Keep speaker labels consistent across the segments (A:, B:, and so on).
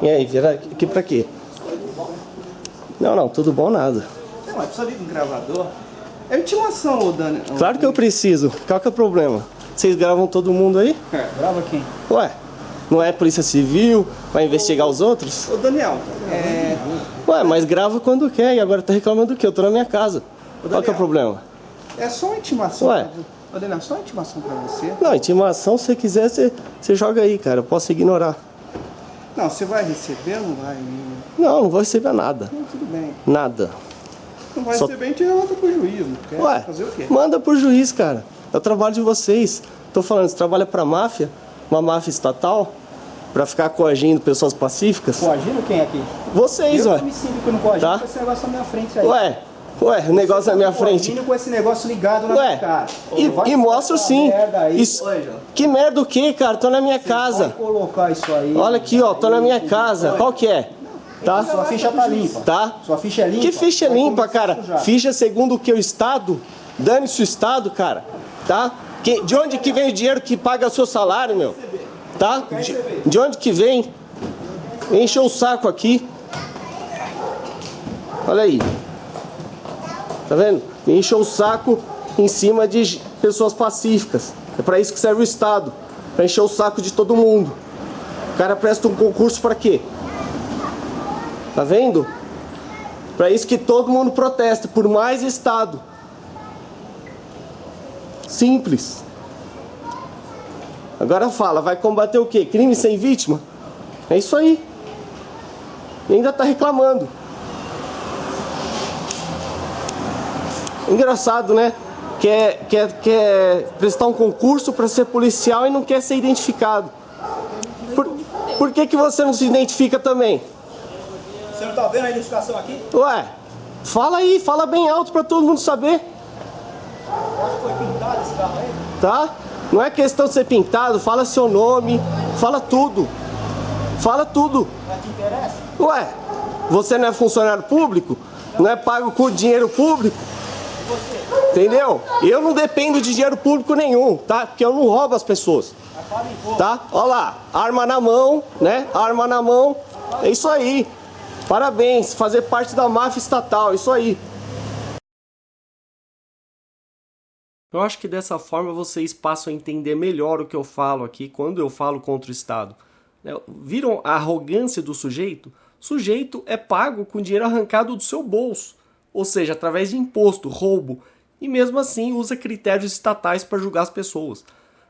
A: E aí, vira aqui pra quê? Não, não, tudo bom nada.
B: Não, mas precisa vir um gravador. É intimação, ô Dani.
A: Claro que eu preciso. Qual que é o problema? Vocês gravam todo mundo aí?
B: Grava quem?
A: Ué, não é polícia civil? Vai investigar os outros?
B: Ô Daniel, é...
A: Ué, mas grava quando quer e agora tá reclamando do quê? Eu tô na minha casa. Qual que é o problema?
B: É só uma intimação.
A: Ué.
B: Ô Daniel, só uma intimação pra você.
A: Não, intimação, se você quiser, você, você joga aí, cara. Eu posso ignorar.
B: Não, você vai receber ou não vai?
A: Não, não vou receber nada.
B: Não, tudo bem.
A: Nada.
B: Não vai
A: Só-
B: receber, a gente volta pro juiz. Não quer
A: Ué,
B: fazer o quê?
A: manda pro juiz, cara. É o trabalho de vocês. Tô falando, você trabalha pra máfia, uma máfia estatal, pra ficar coagindo pessoas pacíficas?
C: Coagindo quem aqui?
A: Vocês,
C: eu
A: ué.
C: me sinto que eu não coagindo
A: Tá.
C: esse negócio na minha frente aí.
A: Ué, ué, o negócio na minha frente.
C: Coagindo com esse negócio ligado na
A: Ué,
C: minha cara.
A: e, e mostro sim.
C: merda aí.
A: Isso-
B: Oi,
A: que merda o que, cara? Tô na minha casa.
C: Vai colocar isso aí.
A: Olha aqui, ó, tô na minha casa. Qual que é? Tá?
C: Sua ficha tá limpa.
A: Tá?
C: Sua ficha é limpa.
A: Que ficha
C: Vai
A: limpa, cara? Ficha segundo o que o Estado? Dane-se o Estado, cara. Tá? Que, de onde que vem o dinheiro que paga o seu salário, meu? Tá? De, de onde que vem? Encheu o saco aqui. Olha aí. Tá vendo? Encheu o saco em cima de pessoas pacíficas. É pra isso que serve o Estado. Pra encher o saco de todo mundo. O cara presta um concurso pra quê? Tá vendo? Para isso que todo mundo protesta por mais Estado. Simples. Agora fala, vai combater o quê? Crime sem vítima? É isso aí. E ainda tá reclamando. Engraçado, né? Quer, quer, quer prestar um concurso para ser policial e não quer ser identificado. Por, por que, que você não se identifica também?
C: Você não tá vendo a identificação aqui?
A: Ué, fala aí, fala bem alto pra todo mundo saber,
C: foi pintado esse carro aí.
A: tá? Não é questão de ser pintado, fala seu nome, fala tudo. Fala tudo.
C: Mas te interessa?
A: Ué, você não é funcionário público? Não é pago com dinheiro público? Entendeu? Eu não dependo de dinheiro público nenhum, tá? Porque eu não roubo as pessoas. Tá? Olha lá, arma na mão, né? Arma na mão. É isso aí. Parabéns, fazer parte da máfia estatal, é isso aí. Eu acho que dessa forma vocês passam a entender melhor o que eu falo aqui quando eu falo contra o Estado. né? Viram a arrogância do sujeito? Sujeito é pago com dinheiro arrancado do seu bolso, ou seja, através de imposto, roubo, e mesmo assim usa critérios estatais para julgar as pessoas.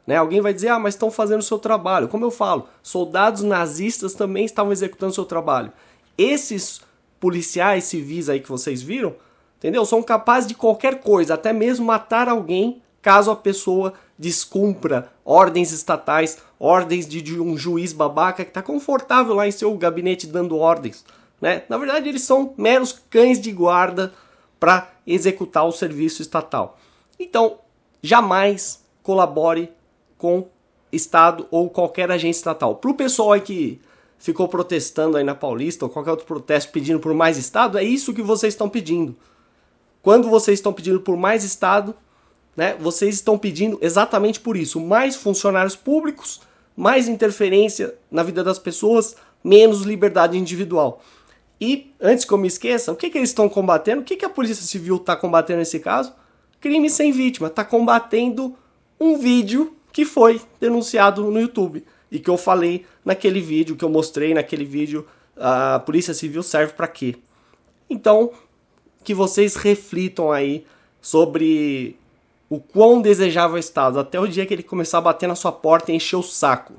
A: Né? Alguém vai dizer, ah, mas estão fazendo o seu trabalho. Como eu falo, soldados nazistas também estavam executando o seu trabalho. Esses policiais civis aí que vocês viram, entendeu? São capazes de qualquer coisa, até mesmo matar alguém caso a pessoa descumpra ordens estatais, ordens de, de um juiz babaca que está confortável lá em seu gabinete dando ordens. Né? Na verdade, eles são meros cães de guarda para executar o serviço estatal. Então, jamais colabore com Estado ou qualquer agência estatal. Para o pessoal aí que ficou protestando aí na Paulista ou qualquer outro protesto pedindo por mais Estado, é isso que vocês estão pedindo. Quando vocês estão pedindo por mais Estado, né, vocês estão pedindo exatamente por isso: mais funcionários públicos, mais interferência na vida das pessoas, menos liberdade individual. E, antes que eu me esqueça, o que, que eles estão combatendo? O que, que a Polícia Civil está combatendo nesse caso? Crime sem vítima. Está combatendo um vídeo que foi denunciado no YouTube. E que eu falei naquele vídeo, que eu mostrei naquele vídeo, a Polícia Civil serve para quê? Então, que vocês reflitam aí sobre o quão desejável o Estado, até o dia que ele começar a bater na sua porta e encher o saco.